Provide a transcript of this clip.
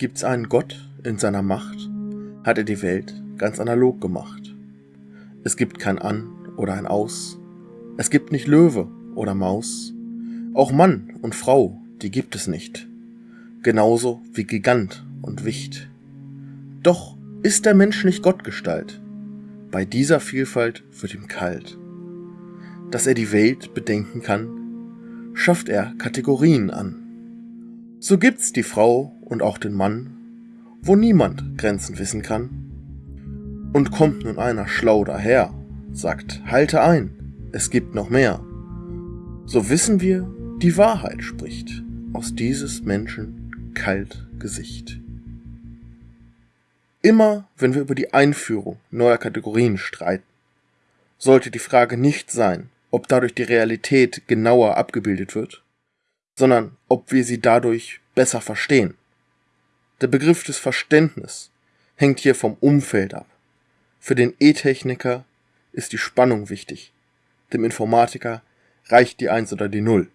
Gibt's einen Gott in seiner Macht, hat er die Welt ganz analog gemacht. Es gibt kein An oder ein Aus, es gibt nicht Löwe oder Maus, auch Mann und Frau, die gibt es nicht, genauso wie Gigant und Wicht. Doch ist der Mensch nicht Gottgestalt, bei dieser Vielfalt wird ihm kalt. Dass er die Welt bedenken kann, schafft er Kategorien an. So gibt's die Frau und auch den Mann, wo niemand Grenzen wissen kann. Und kommt nun einer schlau daher, sagt, halte ein, es gibt noch mehr. So wissen wir, die Wahrheit spricht aus dieses Menschen kalt Gesicht. Immer wenn wir über die Einführung neuer Kategorien streiten, sollte die Frage nicht sein, ob dadurch die Realität genauer abgebildet wird, sondern ob wir sie dadurch besser verstehen. Der Begriff des Verständnis hängt hier vom Umfeld ab. Für den E-Techniker ist die Spannung wichtig, dem Informatiker reicht die Eins oder die Null.